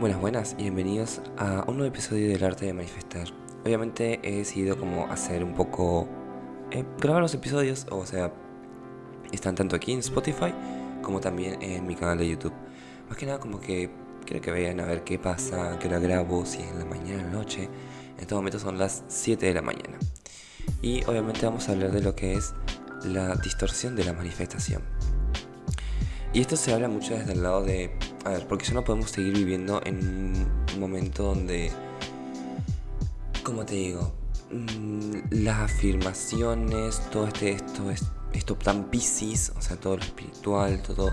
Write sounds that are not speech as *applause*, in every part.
Buenas, buenas y bienvenidos a un nuevo episodio del arte de manifestar. Obviamente he decidido como hacer un poco... eh, grabar los episodios, o sea, están tanto aquí en Spotify como también en mi canal de YouTube. Más que nada como que quiero que vean a ver qué pasa, que la grabo, si es en la mañana, en la noche. En este momento son las 7 de la mañana. Y obviamente vamos a hablar de lo que es la distorsión de la manifestación. Y esto se habla mucho desde el lado de, porque ya no podemos seguir viviendo en un momento donde, como te digo, mm, las afirmaciones, todo este, esto, es, esto tan piscis, o sea, todo lo espiritual, todo,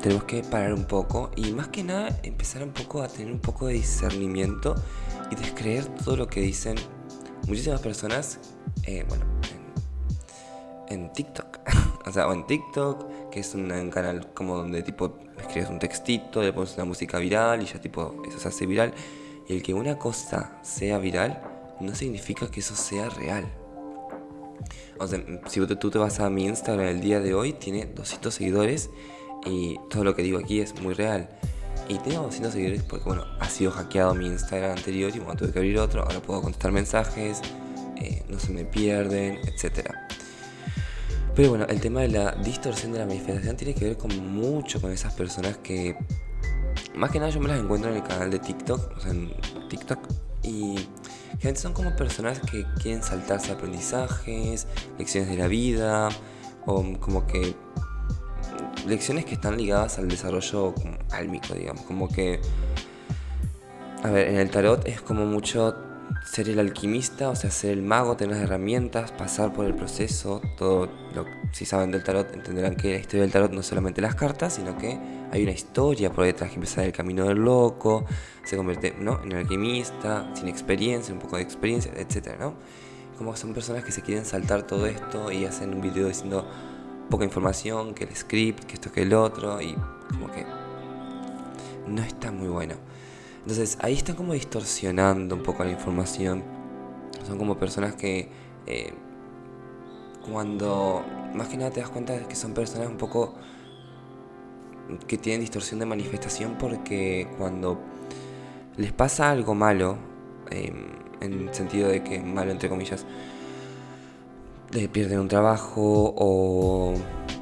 tenemos que parar un poco y más que nada empezar un poco a tener un poco de discernimiento y descreer todo lo que dicen muchísimas personas, eh, bueno, en, en TikTok, *laughs* o sea, o en TikTok, que es un, canal como donde tipo escribes un textito, le pones una música viral y ya tipo eso se hace viral. Y el que una cosa sea viral no significa que eso sea real. O sea, si tú te vas a mi Instagram el día de hoy, tiene 200 seguidores y todo lo que digo aquí es muy real. Y tengo 200 seguidores porque, bueno, ha sido hackeado mi Instagram anterior y bueno, tuve que abrir otro. Ahora puedo contestar mensajes, eh, no se me pierden, etcétera. Pero bueno, el tema de la distorsión de la manifestación tiene que ver con mucho con esas personas que más que nada yo me las encuentro en el canal de TikTok, o sea, en TikTok y gente son como personas que quieren saltarse aprendizajes, lecciones de la vida o como que lecciones que están ligadas al desarrollo álmico, digamos, como que a ver, en el tarot es como mucho ser el alquimista, o sea, ser el mago, tener las herramientas, pasar por el proceso, todo si saben del tarot entenderán que la historia del tarot no es solamente las cartas, sino que hay una historia por detrás que empieza el camino del loco, se convierte ¿no? en alquimista, sin experiencia, un poco de experiencia, etcétera, ¿no? Como son personas que se quieren saltar todo esto y hacen un video diciendo poca información, que el script, que esto, que el otro, y como que no está muy bueno. Entonces ahí están como distorsionando un poco la información. Son como personas que eh, cuando más que nada te das cuenta de que son personas un poco que tienen distorsión de manifestación porque cuando les pasa algo malo, eh, en el sentido de que malo entre comillas, eh, pierden un trabajo o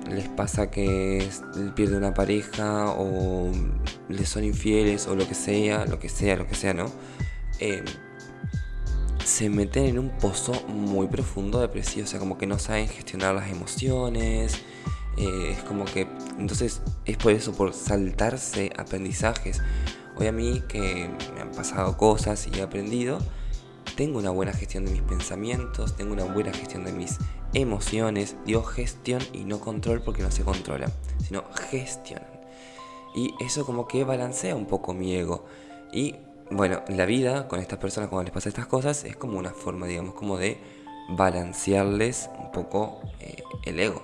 les pasa que pierden una pareja o les son infieles o lo que sea, lo que sea, lo que sea, ¿no? Eh, se meten en un pozo muy profundo depresivo, o sea, como que no saben gestionar las emociones, eh, es como que, entonces es por eso, por saltarse aprendizajes. Hoy a mí que me han pasado cosas y he aprendido, tengo una buena gestión de mis pensamientos, tengo una buena gestión de mis emociones. Digo gestión y no control porque no se controlan, sino gestionan. Y eso como que balancea un poco mi ego. Y bueno, la vida con estas personas cuando les pasa estas cosas es como una forma, digamos, como de balancearles un poco eh, el ego.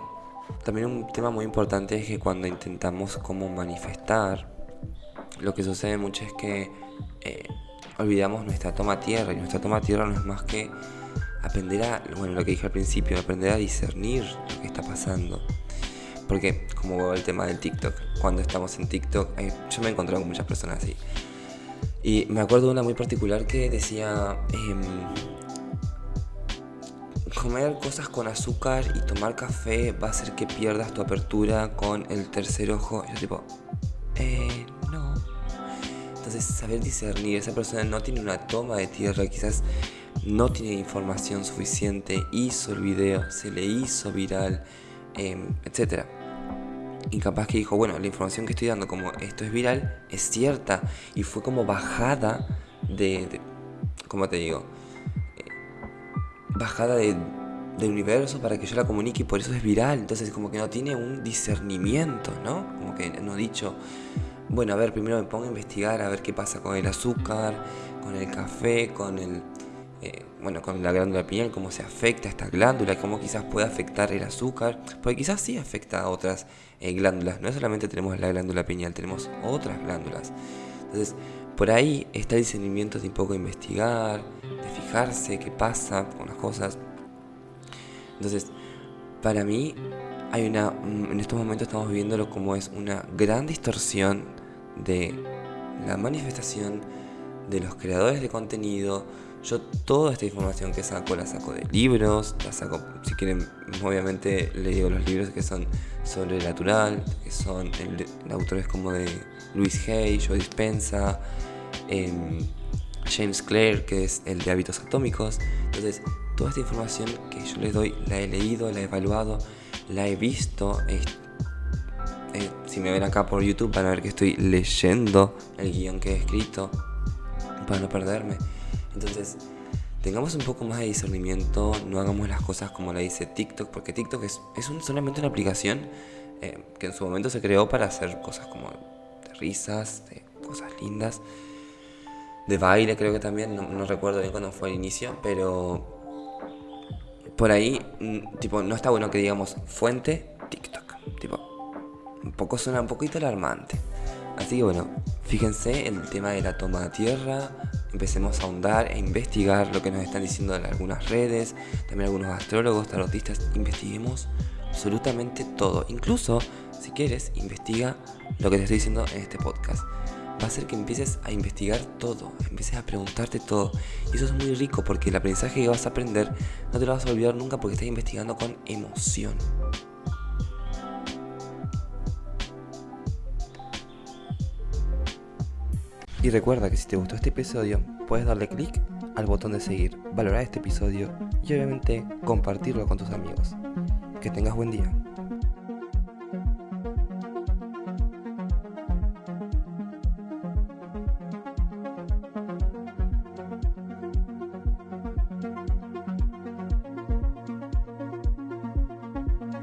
También un tema muy importante es que cuando intentamos como manifestar, lo que sucede mucho es que eh, olvidamos nuestra toma tierra y nuestra toma tierra no es más que aprender a, bueno, lo que dije al principio, aprender a discernir lo que está pasando. Porque, como el tema del TikTok, cuando estamos en TikTok, yo me he encontrado con muchas personas así. Y me acuerdo de una muy particular que decía, em, comer cosas con azúcar y tomar café va a hacer que pierdas tu apertura con el tercer ojo. Yo tipo, eh. Entonces, saber discernir, esa persona no tiene una toma de tierra, quizás no tiene información suficiente, hizo el video, se le hizo viral, eh, etc. Y capaz que dijo, bueno, la información que estoy dando como esto es viral, es cierta. Y fue como bajada de, de ¿cómo te digo? Eh, bajada de, del universo para que yo la comunique y por eso es viral. Entonces como que no tiene un discernimiento, ¿no? Como que no dicho, bueno, a ver, primero me pongo a investigar a ver qué pasa con el azúcar, con el café, con el eh, bueno, con la glándula pineal, cómo se afecta esta glándula, cómo quizás puede afectar el azúcar, porque quizás sí afecta a otras eh, glándulas, no solamente tenemos la glándula pineal, tenemos otras glándulas. Entonces, por ahí está el discernimiento de un poco investigar, de fijarse qué pasa con las cosas. Entonces, para mí, hay una, en estos momentos estamos viviéndolo como es una gran distorsión de la manifestación de los creadores de contenido. Yo toda esta información que saco la saco de libros, la saco, si quieren, obviamente le digo los libros que son sobre el natural, que son el, autores como de Luis Hay, Joe Dispensa, em, James Clare, que es el de hábitos atómicos. Entonces, toda esta información que yo les doy la he leído, la he evaluado, la he visto. Si me ven acá por YouTube van a ver que estoy leyendo el guion que he escrito para no perderme. Entonces, tengamos un poco más de discernimiento, no hagamos las cosas como la dice TikTok, porque TikTok es, es solamente una aplicación eh, que en su momento se creó para hacer cosas como de risas, de cosas lindas, de baile creo que también, no, recuerdo bien cuándo fue el inicio, pero por ahí, mm, tipo, no está bueno que digamos fuente TikTok, tipo, un poco suena un poquito alarmante. Así que bueno, fíjense el tema de la toma de tierra, empecemos a ahondar e investigar lo que nos están diciendo en algunas redes, también algunos astrólogos, tarotistas, investiguemos absolutamente todo. Incluso, si quieres, investiga lo que te estoy diciendo en este podcast. Va a hacer que empieces a investigar todo, empieces a preguntarte todo. Y eso es muy rico porque el aprendizaje que vas a aprender no te lo vas a olvidar nunca porque estás investigando con emoción. Y recuerda que si te gustó este episodio, puedes darle clic al botón de seguir, valorar este episodio y obviamente compartirlo con tus amigos. Que tengas buen día.